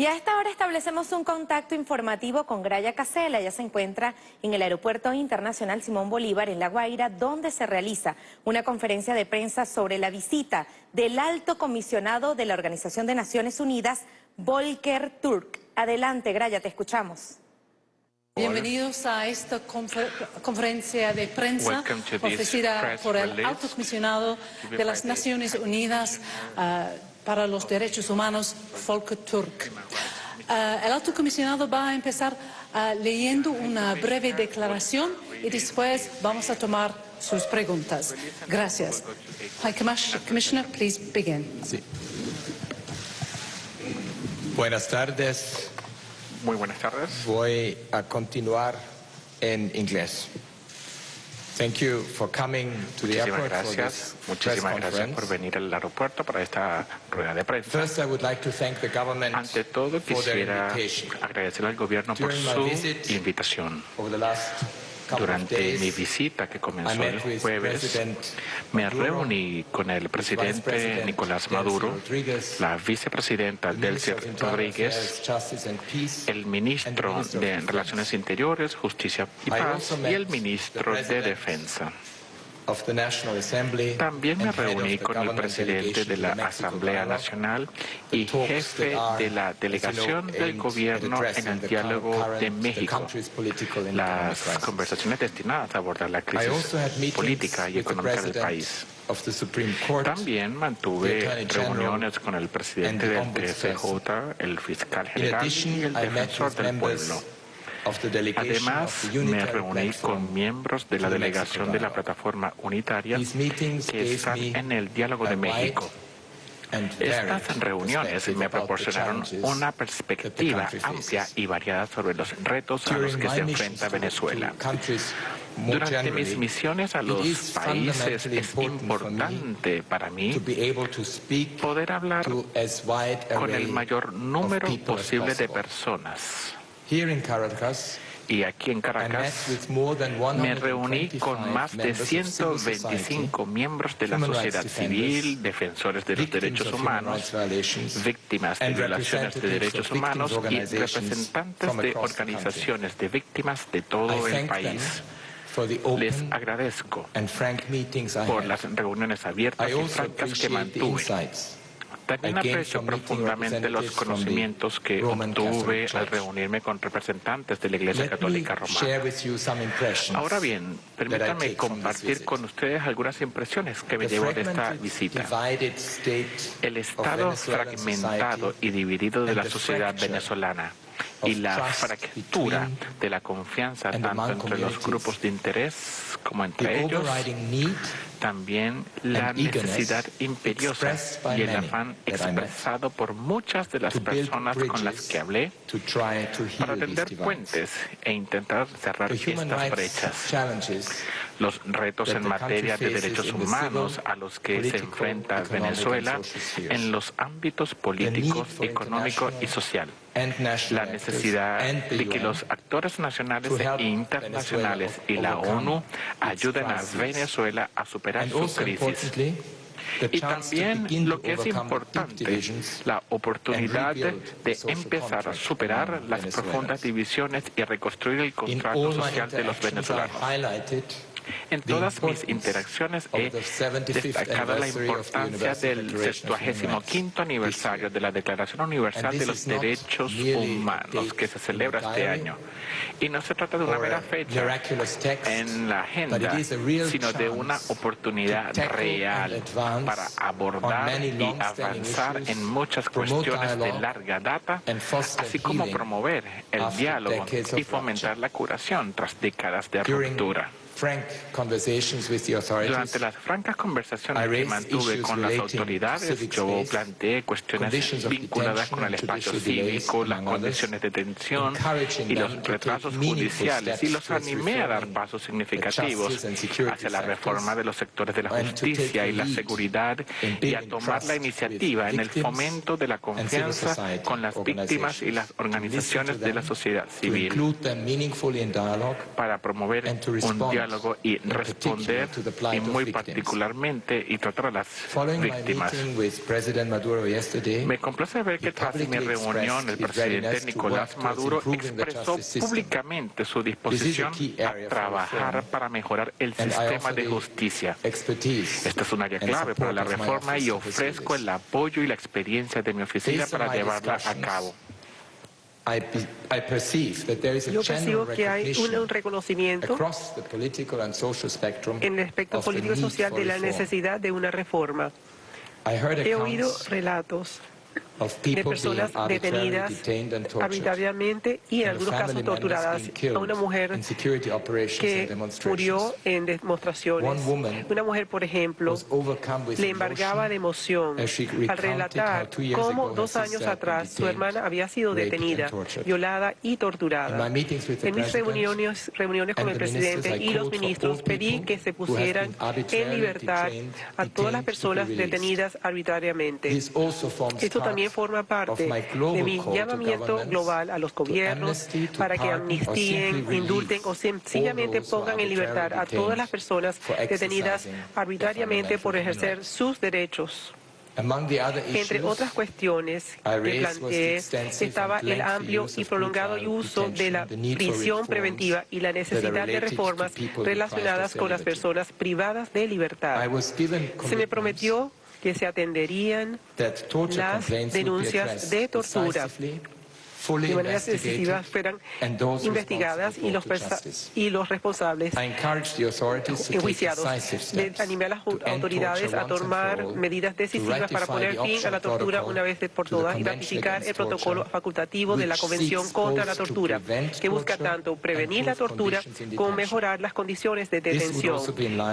Y a esta hora establecemos un contacto informativo con Graya Casela. Ella se encuentra en el Aeropuerto Internacional Simón Bolívar, en La Guaira, donde se realiza una conferencia de prensa sobre la visita del alto comisionado de la Organización de Naciones Unidas, Volker Turk. Adelante, Graya, te escuchamos. Bienvenidos a esta conferencia de prensa ofrecida por el alto comisionado de las Naciones Unidas. Ah, para los Derechos Humanos, Volker Turk. Uh, el alto comisionado va a empezar uh, leyendo una breve declaración y después vamos a tomar sus preguntas. Gracias. High Commissioner, please begin. Sí. Buenas tardes. Muy buenas tardes. Voy a continuar en inglés. Thank you for coming to the Muchísimas gracias. Muchísimas gracias por venir al aeropuerto para esta rueda de prensa. First, I would like to thank the government Ante todo, quisiera agradecer al gobierno por su invitación. Over the last durante mi visita que comenzó el jueves, me reuní con el presidente Nicolás Maduro, la vicepresidenta Delcy Rodríguez, el ministro de Relaciones Interiores, Justicia y Paz y el ministro de Defensa. También me reuní con el presidente de la Asamblea Nacional y jefe de la delegación del gobierno en el diálogo de México, las conversaciones destinadas a abordar la crisis política y económica del país. También mantuve reuniones con el presidente del TSJ, el fiscal general y el defensor del pueblo. Además, me reuní con miembros de la delegación de la plataforma unitaria que están en el Diálogo de México. Estas reuniones me proporcionaron una perspectiva amplia y variada sobre los retos a los que se enfrenta Venezuela. Durante mis misiones a los países es importante para mí poder hablar con el mayor número posible de personas y aquí en Caracas me reuní con más de 125 miembros de la sociedad civil, defensores de los derechos humanos, víctimas de violaciones de derechos humanos y representantes de organizaciones de víctimas de todo el país. Les agradezco por las reuniones abiertas y francas que mantuve también aprecio profundamente los conocimientos que obtuve al reunirme con representantes de la Iglesia Católica Romana. Ahora bien, permítanme compartir con ustedes algunas impresiones que me llevo de esta visita. El estado fragmentado y dividido de la sociedad venezolana y la fractura de la confianza tanto entre los grupos de interés como entre ellos, también la necesidad imperiosa y el afán expresado por muchas de las personas con las que hablé para tender puentes e intentar cerrar estas brechas. Los retos en materia de derechos humanos a los que se enfrenta Venezuela en los ámbitos políticos, económico y social. la necesidad de que los actores nacionales e internacionales y la ONU ayuden a Venezuela a superar su crisis. Y también lo que es importante, la oportunidad de empezar a superar las profundas divisiones y reconstruir el contrato social de los venezolanos. En todas mis interacciones he destacado la importancia del 75 aniversario de la Declaración Universal de los Derechos Humanos que se celebra este año. Y no se trata de una mera fecha en la agenda, sino de una oportunidad real para abordar y avanzar en muchas cuestiones de larga data, así como promover el diálogo y fomentar la curación tras décadas de ruptura. Durante las francas conversaciones que mantuve con las autoridades, yo planteé cuestiones vinculadas con el espacio cívico, las condiciones de detención y los retrasos judiciales y los animé a dar pasos significativos hacia la reforma de los sectores de la justicia y la seguridad y a tomar la iniciativa en el fomento de la confianza con las víctimas y las organizaciones de la sociedad civil. para promover un diálogo diálogo y responder y muy particularmente y tratar a las víctimas. Me complace ver que tras mi reunión el presidente Nicolás Maduro expresó públicamente su disposición a trabajar para mejorar el sistema de justicia. Esta es un área clave para la reforma y ofrezco el apoyo y la experiencia de mi oficina para llevarla a cabo. Yo percibo que hay un, reconocimiento en el espectro político y social de la necesidad de una reforma. He oído relatos de personas detenidas arbitrariamente y en algunos casos torturadas. A una mujer que murió en demostraciones. Una mujer, por ejemplo, le embargaba de emoción al relatar cómo dos años atrás su hermana había sido detenida, violada y torturada. En mis reuniones, reuniones con el presidente y los ministros pedí que se pusieran en libertad a todas las personas detenidas arbitrariamente. Esto también forma parte de mi llamamiento global a los gobiernos para que amnistíen, indulten o sencillamente pongan en libertad a todas las personas detenidas arbitrariamente por ejercer sus derechos. Entre otras cuestiones que planteé estaba el amplio y prolongado uso de la prisión preventiva y la necesidad de reformas relacionadas con las personas privadas de libertad. Se me prometió que se atenderían las denuncias de tortura de maneras decisivas fueran investigadas y los, y los responsables enjuiciados. Animé a las autoridades a tomar medidas decisivas para poner fin a la tortura una vez por todas y ratificar el protocolo facultativo de la Convención contra la Tortura, que busca tanto prevenir la tortura como mejorar las condiciones de detención.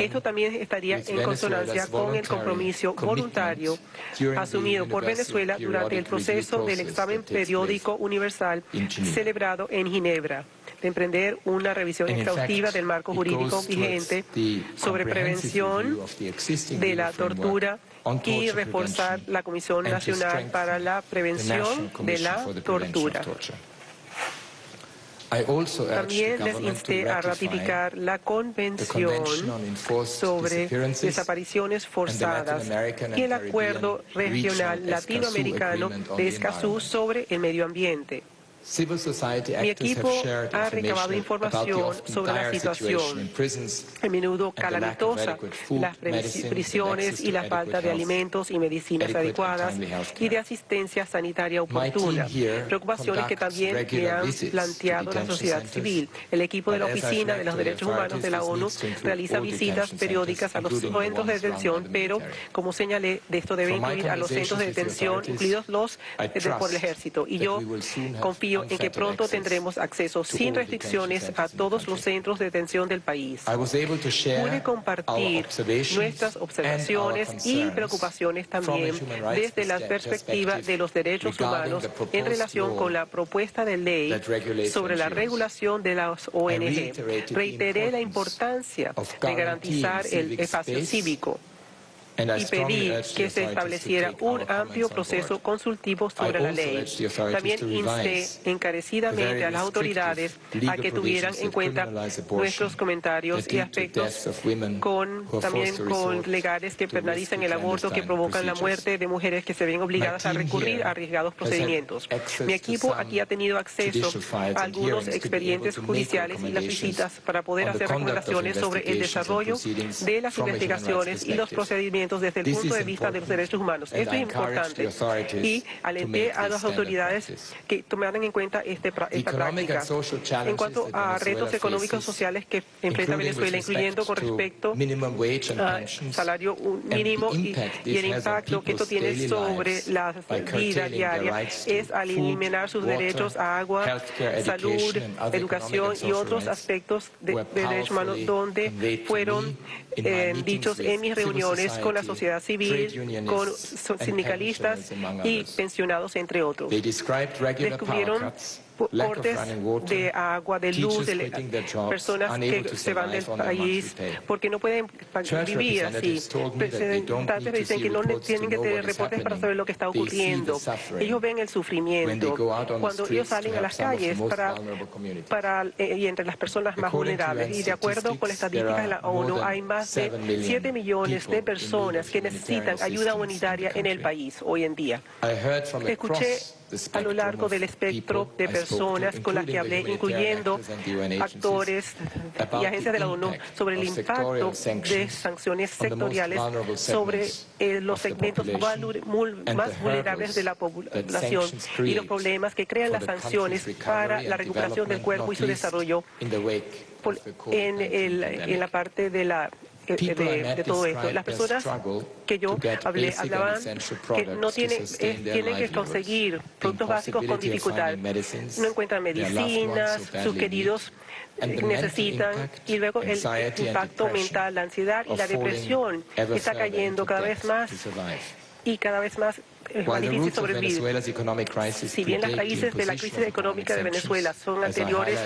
Esto también estaría en consonancia con el compromiso voluntario asumido por Venezuela durante el proceso del examen periódico universal Universal celebrado en Ginebra de emprender una revisión exhaustiva del marco jurídico vigente sobre prevención de la tortura y reforzar la Comisión Nacional para la Prevención de la Tortura. También les insté a ratificar la Convención sobre desapariciones forzadas y el Acuerdo Regional Latinoamericano de Escazú sobre el medio ambiente. Mi equipo ha recabado información sobre la situación, a menudo calamitosa, las prisiones y la falta de alimentos y medicinas adecuadas y de asistencia sanitaria oportuna, preocupaciones que también me han planteado la sociedad civil. El equipo de la Oficina de los Derechos Humanos de la ONU realiza visitas periódicas a los centros de detención, pero, como señalé, de esto debe incluir a los centros de detención, incluidos los por el ejército. Y yo confío en que pronto tendremos acceso sin restricciones a todos los centros de detención del país. Pude compartir nuestras observaciones y preocupaciones también desde la perspectiva de los derechos humanos en relación con la propuesta de ley sobre la regulación de las ONG. Reiteré la importancia de garantizar el espacio cívico y pedí que se estableciera un amplio proceso consultivo sobre la ley. También insté encarecidamente a las autoridades a que tuvieran en cuenta nuestros comentarios y aspectos con, también con legales que penalizan el aborto, que provocan la muerte de mujeres que se ven obligadas a recurrir a arriesgados procedimientos. Mi equipo aquí ha tenido acceso a algunos expedientes judiciales y las visitas para poder hacer recomendaciones sobre el desarrollo de las investigaciones y los procedimientos desde el punto de vista de los derechos humanos. Esto es importante y alenté a las autoridades que tomaran en cuenta este, esta práctica. En cuanto a retos económicos y sociales que enfrenta Venezuela, incluyendo con respecto al salario mínimo y, el impacto que esto tiene sobre la vida diaria, es al eliminar sus derechos a agua, salud, educación y otros aspectos de, derechos humanos donde fueron eh, dichos en mis reuniones con la sociedad civil, con sindicalistas y pensionados, entre otros. Descubrieron cortes de agua, de luz, de personas que se van del país porque no pueden vivir así. Representantes dicen que no tienen que tener reportes para saber lo que está ocurriendo. Ellos ven el sufrimiento cuando ellos salen a las calles para, para eh, y entre las personas más vulnerables. Y de acuerdo con las estadísticas de la ONU, hay más de 7 millones de personas que necesitan ayuda humanitaria en el país hoy en día. Escuché a lo largo del espectro de personas con las que hablé, incluyendo actores y agencias de la ONU, sobre el impacto de sanciones sectoriales sobre eh, los segmentos más vulnerables de la población y los problemas que crean las sanciones para la recuperación del cuerpo y su desarrollo en, en la parte de la de, todo esto. Las personas que yo hablé hablaban que no tienen, tienen que conseguir productos básicos con dificultad. No encuentran medicinas, sus queridos necesitan y luego el impacto mental, la ansiedad y la depresión está cayendo cada vez más y cada vez más más difícil sobrevivir. Si bien las raíces de la crisis económica de Venezuela son anteriores,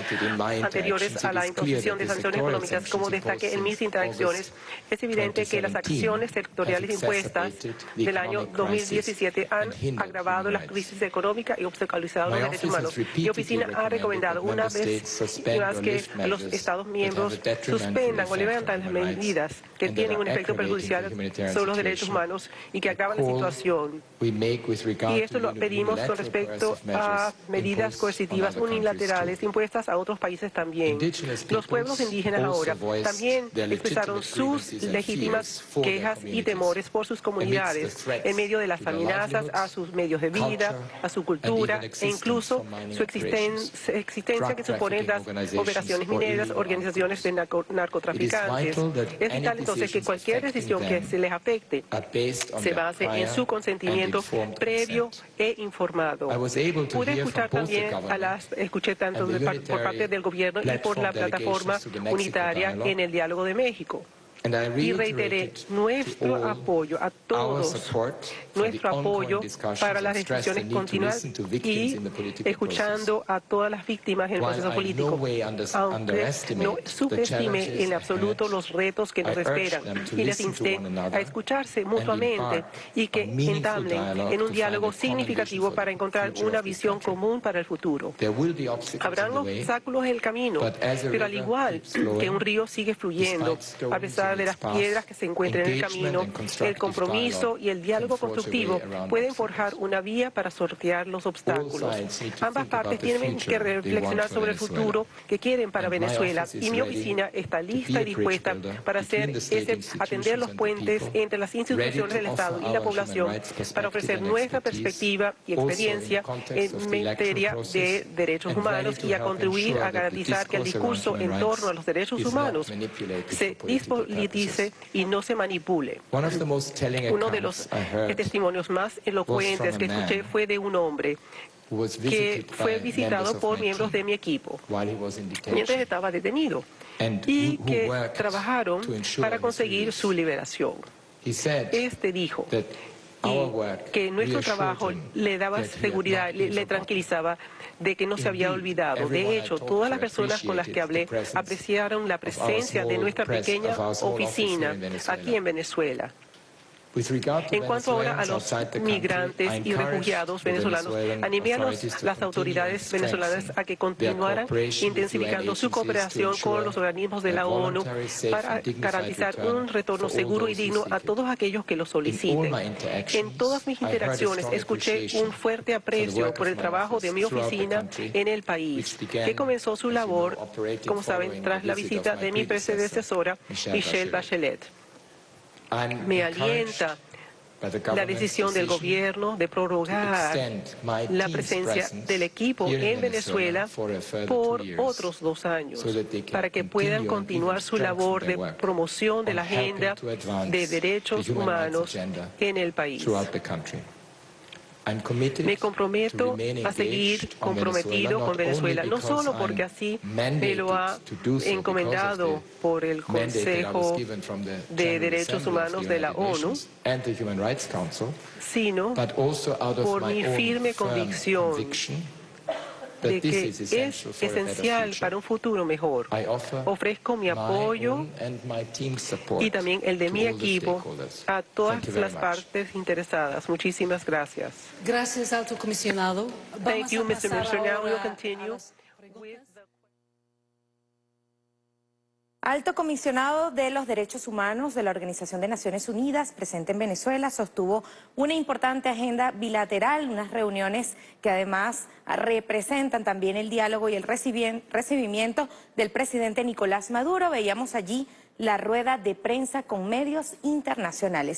anteriores a la imposición de sanciones económicas, como destaque en mis interacciones, es evidente que las acciones sectoriales impuestas del año 2017 han agravado la crisis económica y obstaculizado los derechos humanos. Mi oficina ha recomendado una vez más que los Estados miembros suspendan o levanten las medidas que tienen un efecto perjudicial sobre los derechos humanos y que agravan la situación. Y esto lo pedimos con respecto a medidas coercitivas unilaterales impuestas a otros países también. Los pueblos indígenas ahora también expresaron sus legítimas quejas y temores por sus comunidades en medio de las amenazas a sus medios de vida, a su cultura e incluso su existencia que suponen las operaciones mineras, organizaciones de narcotraficantes. Es vital entonces que cualquier decisión que se les afecte se base en su consentimiento previo e informado. Pude escuchar también a las, escuché tanto por parte del gobierno y por la plataforma unitaria en el diálogo de México y reiteré nuestro apoyo a todos, nuestro apoyo para las decisiones continuas y escuchando a todas las víctimas en el proceso político, aunque no subestime en absoluto los retos que nos esperan y les insté a escucharse mutuamente y que entablen en un diálogo significativo para encontrar una visión común para el futuro. Habrán obstáculos en el camino, pero al igual que un río sigue fluyendo, a pesar de las piedras que se encuentran en el camino, el compromiso y el diálogo constructivo pueden forjar una vía para sortear los obstáculos. Ambas partes tienen que reflexionar sobre el futuro que quieren para Venezuela. y mi oficina está lista y dispuesta para hacer ese, atender los puentes entre las instituciones del Estado y la población para ofrecer nuestra perspectiva y experiencia en materia de derechos humanos y a contribuir a garantizar que el discurso en torno a los derechos humanos se dice y no se manipule. Uno de los testimonios más elocuentes que escuché fue de un hombre que fue visitado por miembros de mi equipo mientras estaba detenido y que trabajaron para conseguir su liberación. Este dijo que nuestro trabajo le daba seguridad, le tranquilizaba de que no se había olvidado. De hecho, todas las personas con las que hablé apreciaron la presencia de nuestra pequeña oficina aquí en Venezuela. En cuanto ahora a los migrantes y refugiados venezolanos, animé a las autoridades venezolanas a que continuaran intensificando su cooperación con los organismos de la ONU para garantizar un retorno seguro y digno a todos aquellos que lo soliciten. En todas mis interacciones escuché un fuerte aprecio por el trabajo de mi oficina en el país, que comenzó su labor, como saben, tras la visita de mi predecesora, Michelle Bachelet. Me alienta la decisión del gobierno de prorrogar la presencia del equipo en Venezuela por otros dos años para que puedan continuar su labor de promoción de la agenda de derechos humanos en el país. Me comprometo a seguir comprometido con Venezuela, no solo porque así me lo ha encomendado por el Consejo de Derechos Humanos de la ONU, sino por mi firme convicción de que es esencial para un futuro mejor. Ofrezco mi apoyo y también el de mi equipo a todas las partes interesadas. Muchísimas gracias. Gracias, alto comisionado. Thank you, Mr. Minister. Now we'll continue Alto comisionado de los Derechos Humanos de la Organización de Naciones Unidas, presente en Venezuela, sostuvo una importante agenda bilateral, unas reuniones que además representan también el diálogo y el recibimiento del presidente Nicolás Maduro. Veíamos allí la rueda de prensa con medios internacionales.